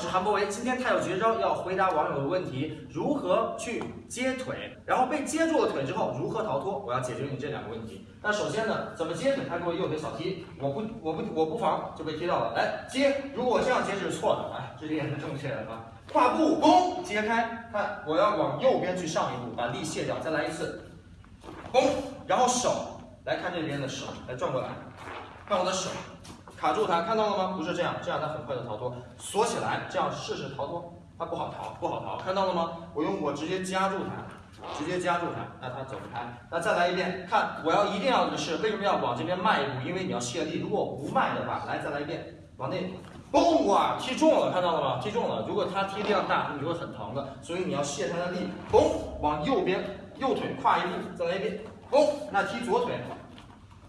是韩博维，今天他有绝招，要回答网友的问题，如何去接腿，然后被接住了腿之后如何逃脱？我要解决你这两个问题。那首先呢，怎么接腿？他给我右腿小踢，我不我不我不防就被踢到了。来接，如果我这样接是错的，哎，这里也是正确的啊。跨步，弓，揭开，看我要往右边去上一步，把力卸掉，再来一次，弓，然后手来看这边的手，来转过来，看我的手。卡住它，看到了吗？不是这样，这样它很快的逃脱。锁起来，这样试试逃脱，它不好逃，不好逃，看到了吗？我用我直接夹住它，直接夹住它，那它走不开。那再来一遍，看我要一定要的是，为什么要往这边迈一步？因为你要卸力。如果不迈的话，来再来一遍，往内，嘣哇，踢中了，看到了吗？踢中了。如果它踢力量大，你会很疼的。所以你要卸它的力，嘣，往右边，右腿跨一步，再来一遍，嘣，那踢左腿。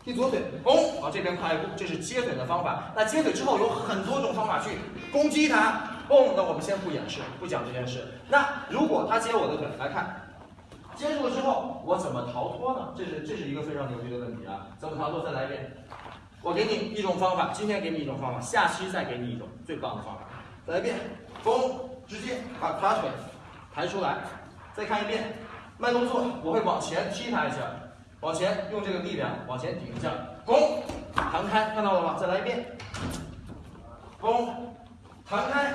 踢左腿，嘣，往这边跨一步，这是接腿的方法。那接腿之后有很多种方法去攻击他，嘣。那我们先不演示，不讲这件事。那如果他接我的腿，来看，接住了之后，我怎么逃脱呢？这是这是一个非常牛逼的问题啊！怎么逃脱？再来一遍。我给你一种方法，今天给你一种方法，下期再给你一种最棒的方法。再来一遍，嘣，直接把把腿抬出来。再看一遍，慢动作，我会往前踢他一下。往前用这个力量往前顶一下，弓，弹开，看到了吗？再来一遍，弓，弹开，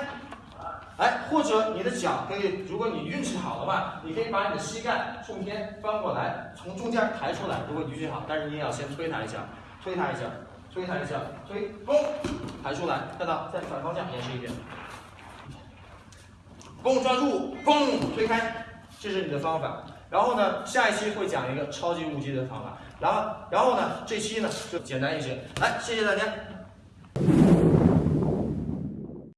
哎，或者你的脚可以，如果你运气好的话，你可以把你的膝盖冲天翻过来，从中间抬出来。如果你运气好，但是你也要先推它一下，推它一下，推它一下，推，嘣，抬出来，看到，再反方向演示一遍，弓，抓住，嘣，推开，这是你的方法。然后呢，下一期会讲一个超级无敌的方法。然后，然后呢，这期呢就简单一些。来，谢谢大家。